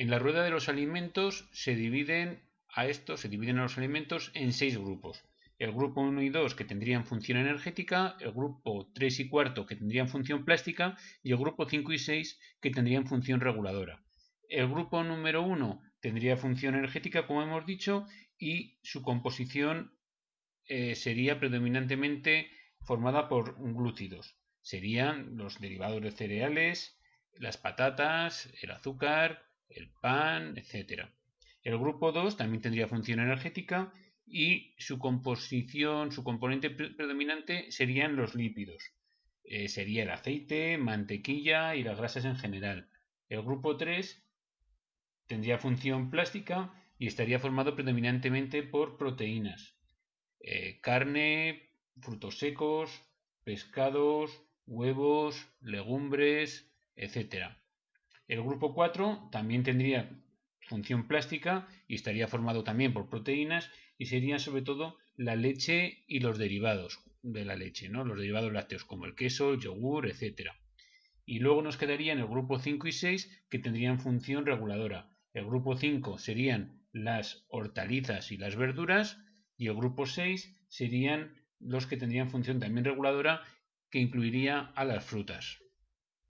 En la rueda de los alimentos se dividen a estos, se dividen a los alimentos en seis grupos. El grupo 1 y 2 que tendrían función energética, el grupo 3 y 4 que tendrían función plástica y el grupo 5 y 6 que tendrían función reguladora. El grupo número 1 tendría función energética, como hemos dicho, y su composición eh, sería predominantemente formada por glúcidos. Serían los derivados de cereales, las patatas, el azúcar, el pan, etc. El grupo 2 también tendría función energética y su composición, su componente predominante serían los lípidos. Eh, sería el aceite, mantequilla y las grasas en general. El grupo 3 tendría función plástica y estaría formado predominantemente por proteínas. Eh, carne, frutos secos, pescados, huevos, legumbres, etc. El grupo 4 también tendría función plástica y estaría formado también por proteínas y serían sobre todo la leche y los derivados de la leche, ¿no? los derivados lácteos como el queso, el yogur, etc. Y luego nos quedarían el grupo 5 y 6 que tendrían función reguladora, el grupo 5 serían las hortalizas y las verduras y el grupo 6 serían los que tendrían función también reguladora que incluiría a las frutas.